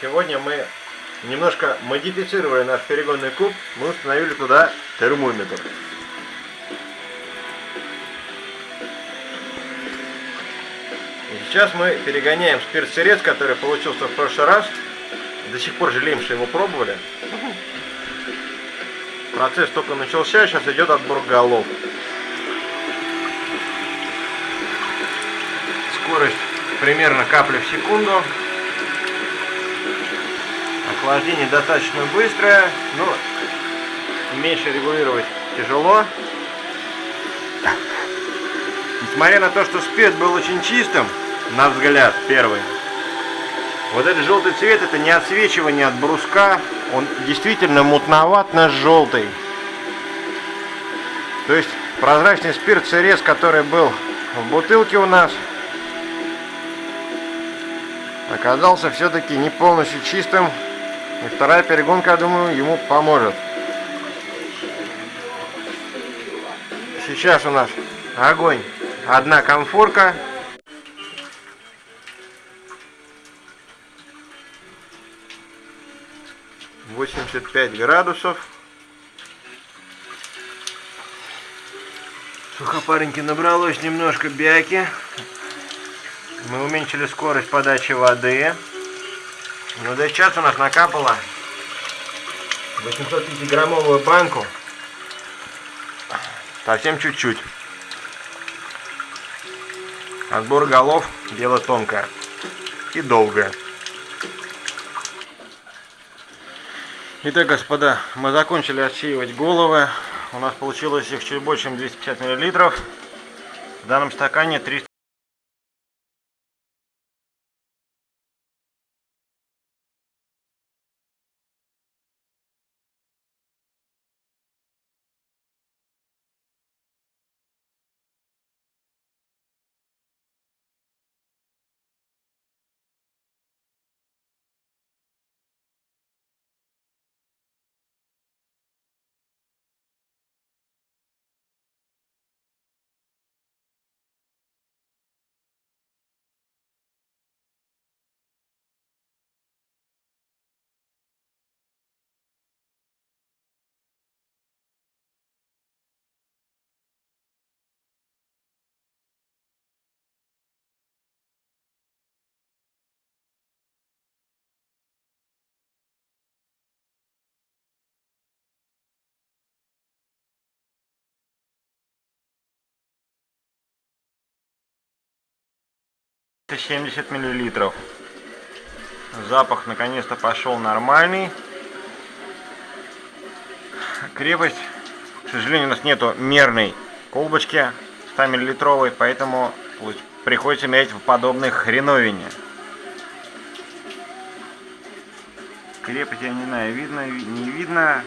Сегодня мы немножко модифицировали наш перегонный куб. Мы установили туда термометр. И сейчас мы перегоняем спирт-сырец, который получился в прошлый раз. До сих пор жалеем, что его пробовали. Процесс только начался, сейчас идет отбор голов. Скорость примерно капли в секунду. Охлаждение достаточно быстрое, но меньше регулировать тяжело. Несмотря на то, что спирт был очень чистым, на взгляд первый, вот этот желтый цвет это не отсвечивание от бруска, он действительно мутноватно-желтый. То есть прозрачный спирт сырец, который был в бутылке у нас, оказался все-таки не полностью чистым. И вторая перегонка, я думаю, ему поможет. Сейчас у нас огонь. Одна комфорка. Восемьдесят пять градусов. Сухопареньки набралось немножко бяки. Мы уменьшили скорость подачи воды. Ну да сейчас у нас накапало 850-граммовую банку. Совсем чуть-чуть. Отбор голов дело тонкое и долгое. Итак, господа, мы закончили отсеивать головы. У нас получилось их чуть больше, чем 250 миллилитров. В данном стакане 300 70 миллилитров. Запах наконец-то пошел нормальный. Крепость, к сожалению, у нас нету мерной колбочки 100 миллилитровой, поэтому приходится мерять в подобной хреновине. Крепость, я не знаю, видно, не видно.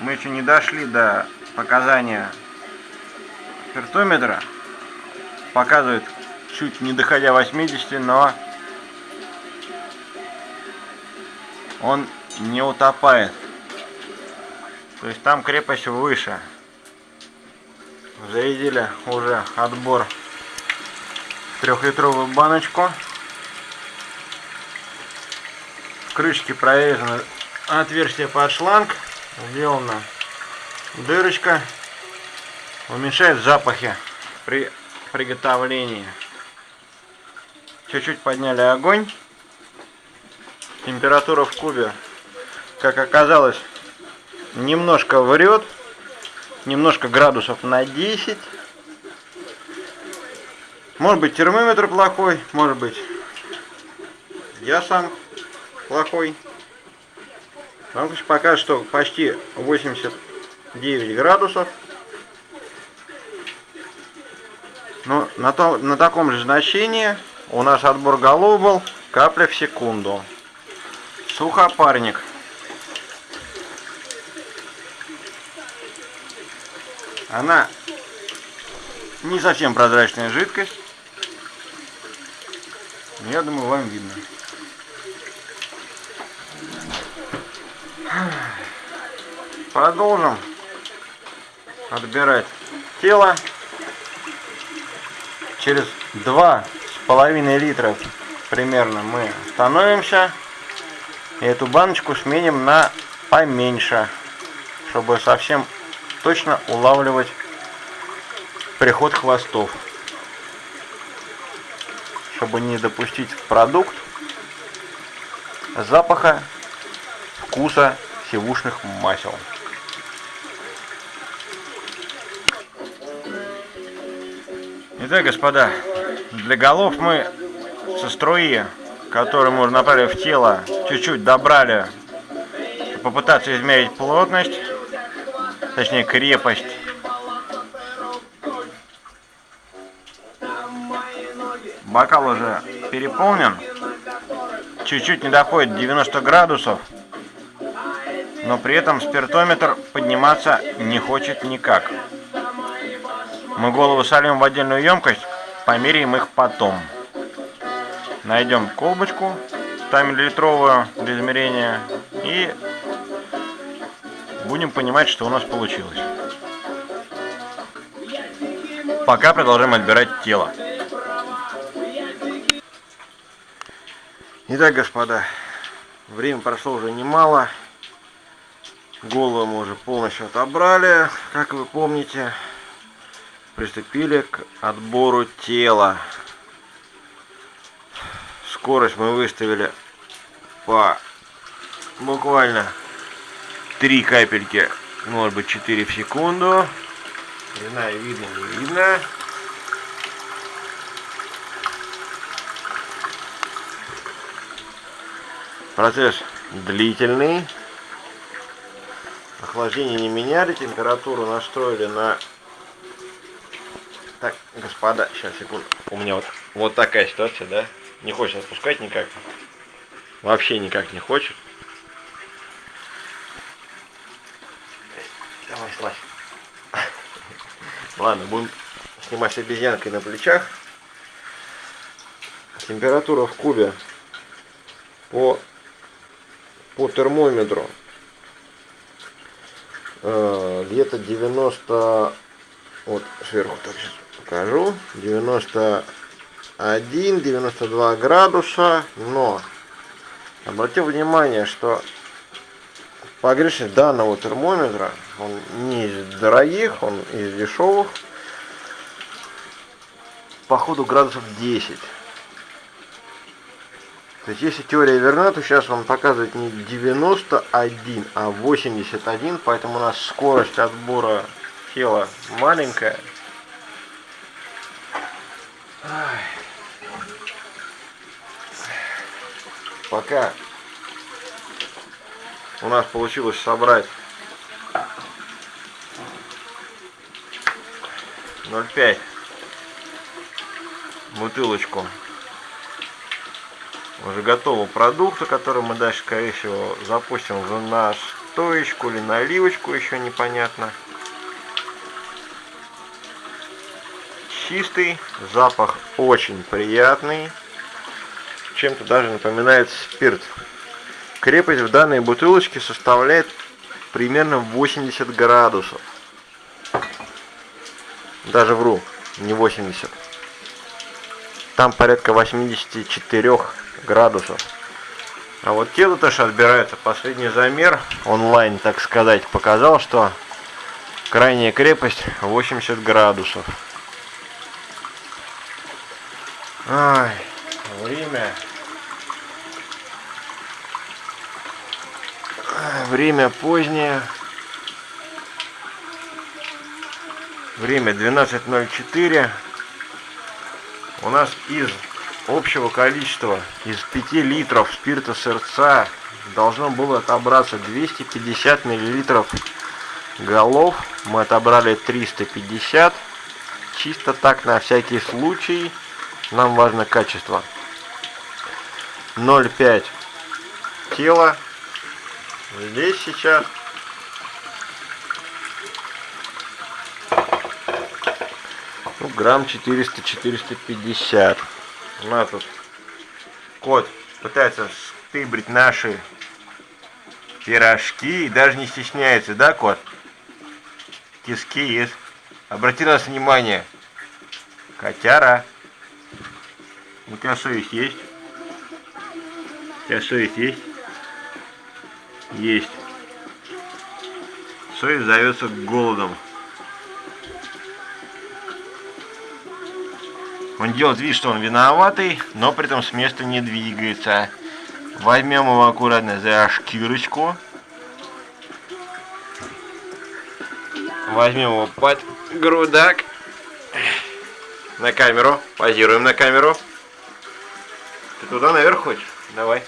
Мы еще не дошли до показания спиртометра показывает чуть не доходя 80, но он не утопает. То есть там крепость выше. Зарядили уже отбор трехлитровую баночку. В крышке отверстие под шланг. Сделана дырочка. Уменьшает запахи при приготовлении. Чуть-чуть подняли огонь. Температура в кубе, как оказалось, немножко врет. Немножко градусов на 10. Может быть термометр плохой, может быть я сам плохой. Вам покажет, что почти 89 градусов. На, то, на таком же значении у нас отбор голов был капля в секунду. Сухопарник. Она не совсем прозрачная жидкость. Я думаю, вам видно. Продолжим отбирать тело через два с половиной литра примерно мы становимся. И эту баночку сменим на поменьше, чтобы совсем точно улавливать приход хвостов. Чтобы не допустить продукт запаха, вкуса сивушных масел. Итак, господа, для голов мы со струи, которую мы уже направили в тело, чуть-чуть добрали, попытаться измерить плотность, точнее крепость. Бокал уже переполнен, чуть-чуть не доходит 90 градусов, но при этом спиртометр подниматься не хочет никак. Мы голову сольем в отдельную емкость, померяем их потом. Найдем колбочку 100 миллилитровую для измерения и будем понимать, что у нас получилось. Пока продолжаем отбирать тело. Итак, господа, время прошло уже немало. Голову мы уже полностью отобрали, как вы помните приступили к отбору тела. Скорость мы выставили по буквально 3 капельки, может быть 4 в секунду. Длина видно, не видно. Процесс длительный. Охлаждение не меняли, температуру настроили на так, господа, сейчас, секунду. У меня вот, вот такая ситуация, да? Не хочет отпускать никак. Вообще никак не хочет. Давай, слазь. Ладно, будем снимать с обезьянкой на плечах. Температура в кубе по, по термометру э, где-то 90 вот сверху так сейчас покажу. 91, 92 градуса. Но обратите внимание, что погрешность данного термометра, он не из дорогих, он из дешевых. Походу градусов 10. То есть, если теория верна, то сейчас он показывает не 91, а 81, поэтому у нас скорость отбора тела маленькая. Пока у нас получилось собрать 0,5 бутылочку уже готового продукта, который мы дальше, скорее всего, запустим в настоечку или наливочку, еще непонятно. Чистый, запах очень приятный, чем-то даже напоминает спирт. Крепость в данной бутылочке составляет примерно 80 градусов. Даже вру, не 80. Там порядка 84 градусов. А вот тело тоже отбирается. Последний замер онлайн, так сказать, показал, что крайняя крепость 80 градусов. Ай, время. Время позднее. Время 12.04. У нас из общего количества, из 5 литров спирта сердца должно было отобраться 250 миллилитров голов. Мы отобрали 350. Чисто так, на всякий случай. Нам важно качество. 0,5 тело. Здесь сейчас. Ну, грамм 400-450. У нас тут кот пытается стыбрить наши пирожки и даже не стесняется, да, кот? Тиски есть. Обрати на нас внимание. Котяра. У тебя есть? У есть? Есть. Совесть зовется голодом. Он делает вид, что он виноватый, но при этом с места не двигается. Возьмем его аккуратно за шкирочку. Возьмем его под грудак. На камеру. Позируем на камеру. Ты туда наверх хочешь? Давай.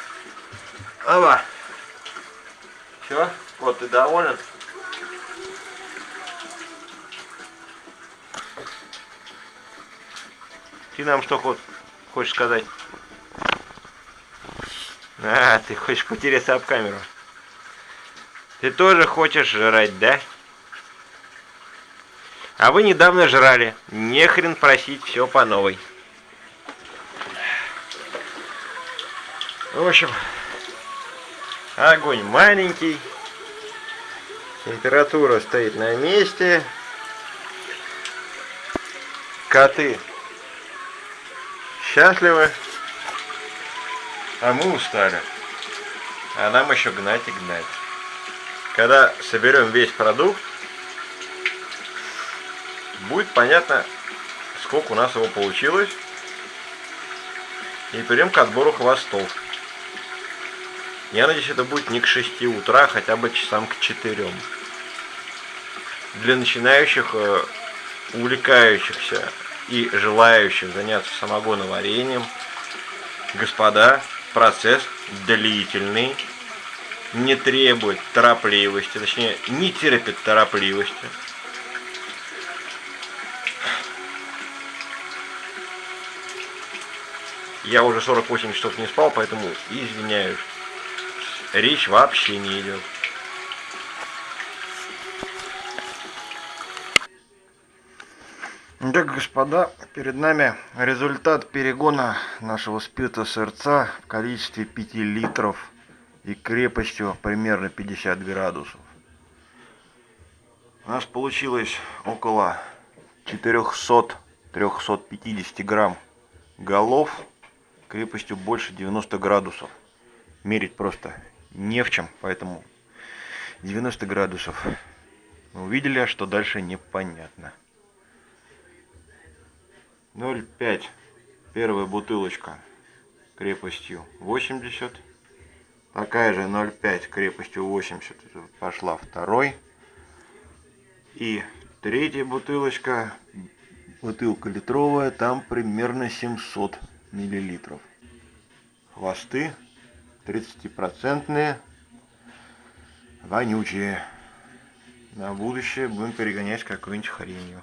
Оба. Все? Вот, ты доволен? Ты нам что хочешь сказать? А, ты хочешь потеряться об камеру. Ты тоже хочешь жрать, да? А вы недавно жрали. Не хрен просить все по новой. В общем, огонь маленький. Температура стоит на месте. Коты счастливы. А мы устали. А нам еще гнать и гнать. Когда соберем весь продукт, будет понятно, сколько у нас его получилось. И перейдем к отбору хвостов. Я надеюсь, это будет не к 6 утра, а хотя бы часам к 4. Для начинающих, э, увлекающихся и желающих заняться самогоноварением, господа, процесс длительный, не требует торопливости, точнее, не терпит торопливости. Я уже 48 часов не спал, поэтому извиняюсь. Речь вообще не идет. Итак, господа, перед нами результат перегона нашего спирта сырца в количестве 5 литров и крепостью примерно 50 градусов. У нас получилось около 400-350 грамм голов крепостью больше 90 градусов. Мерить просто не в чем, поэтому 90 градусов. Мы увидели, что дальше непонятно. 0,5 первая бутылочка крепостью 80 такая же 0,5 крепостью 80 пошла второй и третья бутылочка бутылка литровая там примерно 700 миллилитров хвосты 30 процентные вонючие. На будущее будем перегонять какую-нибудь хренью